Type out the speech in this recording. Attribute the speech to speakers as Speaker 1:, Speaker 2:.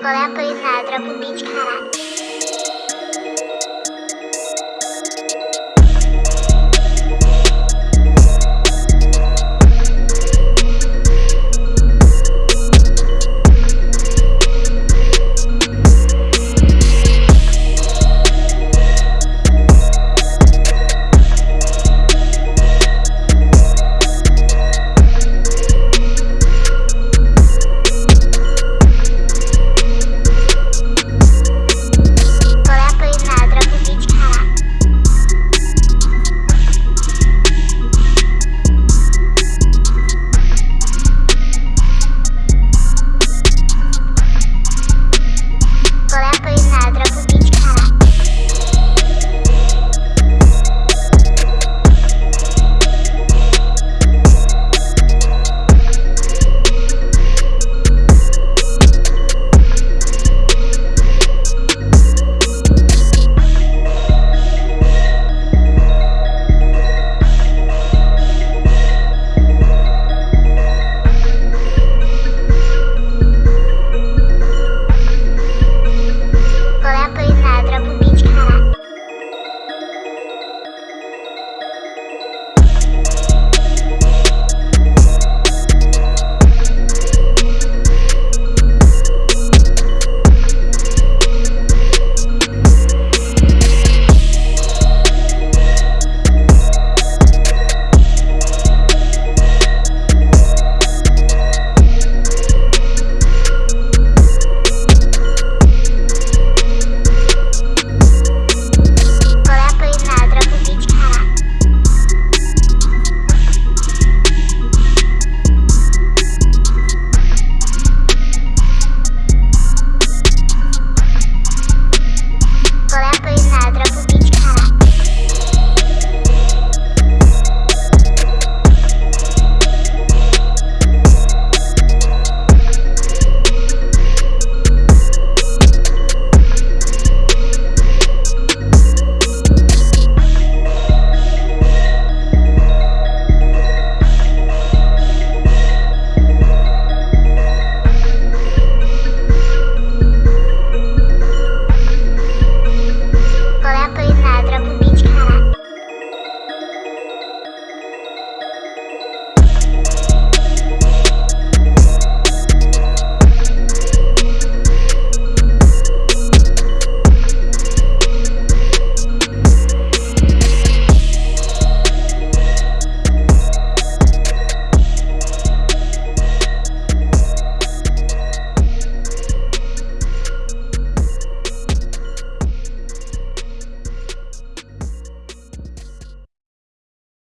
Speaker 1: qual é a Polinário? Troca o beat, caralho.